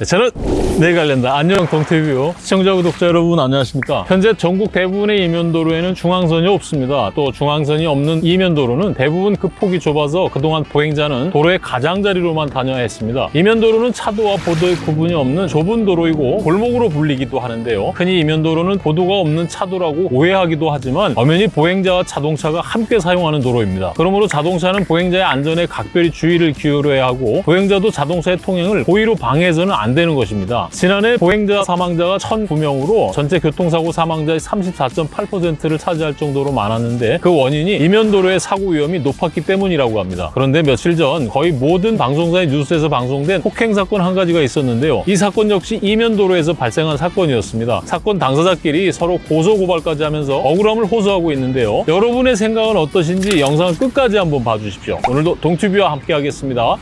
네, 저는 내관련다. 안녕 동태뷰 시청자 구독자 여러분 안녕하십니까? 현재 전국 대부분의 이면도로에는 중앙선이 없습니다. 또 중앙선이 없는 이면도로는 대부분 그 폭이 좁아서 그동안 보행자는 도로의 가장자리로만 다녀야 했습니다. 이면도로는 차도와 보도의 구분이 없는 좁은 도로이고 골목으로 불리기도 하는데요. 흔히 이면도로는 보도가 없는 차도라고 오해하기도 하지만 엄연히 보행자와 자동차가 함께 사용하는 도로입니다. 그러므로 자동차는 보행자의 안전에 각별히 주의를 기울여야 하고 보행자도 자동차의 통행을 고의로 방해해서는 안 되는 것입니다. 지난해 보행자 사망자가 1,009명으로 전체 교통사고 사망자의 34.8%를 차지할 정도로 많았는데 그 원인이 이면도로의 사고 위험이 높았기 때문이라고 합니다. 그런데 며칠 전 거의 모든 방송사의 뉴스에서 방송된 폭행 사건 한 가지가 있었는데요. 이 사건 역시 이면도로에서 발생한 사건이었습니다. 사건 당사자끼리 서로 고소고발까지 하면서 억울함을 호소하고 있는데요. 여러분의 생각은 어떠신지 영상을 끝까지 한번 봐주십시오. 오늘도 동튜브와 함께 하겠습니다.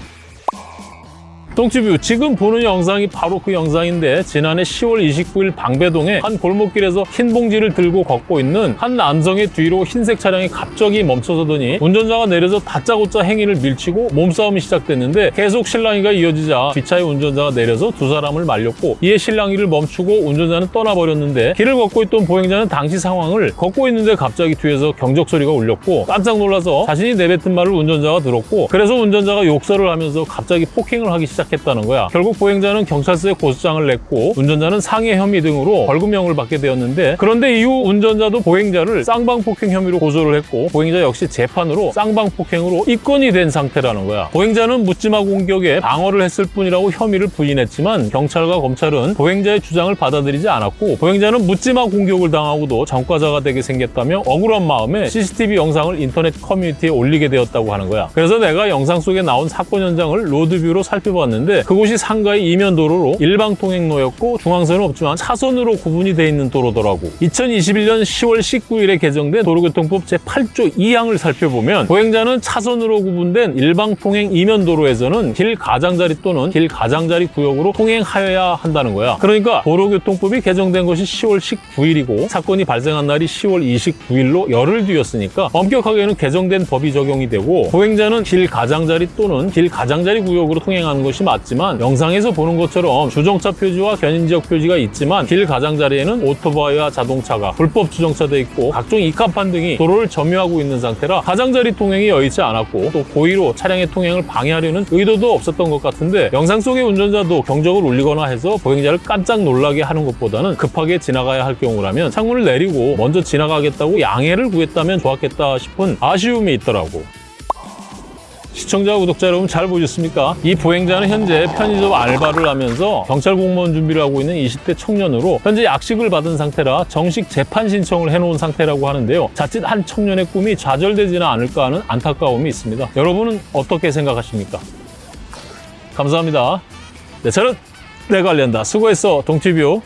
똥집뷰 지금 보는 영상이 바로 그 영상인데 지난해 10월 29일 방배동에 한 골목길에서 흰 봉지를 들고 걷고 있는 한 남성의 뒤로 흰색 차량이 갑자기 멈춰서더니 운전자가 내려서 다짜고짜 행인을 밀치고 몸싸움이 시작됐는데 계속 실랑이가 이어지자 뒷차의 운전자가 내려서 두 사람을 말렸고 이에 실랑이를 멈추고 운전자는 떠나버렸는데 길을 걷고 있던 보행자는 당시 상황을 걷고 있는데 갑자기 뒤에서 경적 소리가 울렸고 깜짝 놀라서 자신이 내뱉은 말을 운전자가 들었고 그래서 운전자가 욕설을 하면서 갑자기 폭행을 하기 시작 시작했다는 거야. 결국 보행자는 경찰서에 고소장을 냈고 운전자는 상해 혐의 등으로 벌금형을 받게 되었는데 그런데 이후 운전자도 보행자를 쌍방폭행 혐의로 고소를 했고 보행자 역시 재판으로 쌍방폭행으로 입건이 된 상태라는 거야. 보행자는 묻지마 공격에 방어를 했을 뿐이라고 혐의를 부인했지만 경찰과 검찰은 보행자의 주장을 받아들이지 않았고 보행자는 묻지마 공격을 당하고도 전과자가 되게 생겼다며 억울한 마음에 CCTV 영상을 인터넷 커뮤니티에 올리게 되었다고 하는 거야. 그래서 내가 영상 속에 나온 사건 현장을 로드뷰로 살펴봤는데 있는데 그곳이 상가의 이면 도로로 일방 통행로였고 중앙선은 없지만 차선으로 구분이 돼 있는 도로더라고. 2021년 10월 19일에 개정된 도로교통법 제8조 2항을 살펴보면 보행자는 차선으로 구분된 일방 통행 이면 도로에서는 길 가장자리 또는 길 가장자리 구역으로 통행하여야 한다는 거야. 그러니까 도로교통법이 개정된 것이 10월 19일이고 사건이 발생한 날이 10월 29일로 열흘 뒤였으니까 엄격하게는 개정된 법이 적용이 되고 보행자는 길 가장자리 또는 길 가장자리 구역으로 통행하는 것이 맞지만 영상에서 보는 것처럼 주정차 표지와 견인지역 표지가 있지만 길 가장자리에는 오토바이와 자동차가 불법 주정차돼 있고 각종 이카판 등이 도로를 점유하고 있는 상태라 가장자리 통행이 여의치 않았고 또 고의로 차량의 통행을 방해하려는 의도도 없었던 것 같은데 영상 속의 운전자도 경적을 울리거나 해서 보행자를 깜짝 놀라게 하는 것보다는 급하게 지나가야 할 경우라면 창문을 내리고 먼저 지나가겠다고 양해를 구했다면 좋았겠다 싶은 아쉬움이 있더라고. 시청자, 구독자 여러분 잘 보셨습니까? 이 보행자는 현재 편의점 알바를 하면서 경찰 공무원 준비를 하고 있는 20대 청년으로 현재 약식을 받은 상태라 정식 재판 신청을 해놓은 상태라고 하는데요. 자칫 한 청년의 꿈이 좌절되지는 않을까 하는 안타까움이 있습니다. 여러분은 어떻게 생각하십니까? 감사합니다. 네, 저는 내가 관련다. 수고했어, 동티뷰.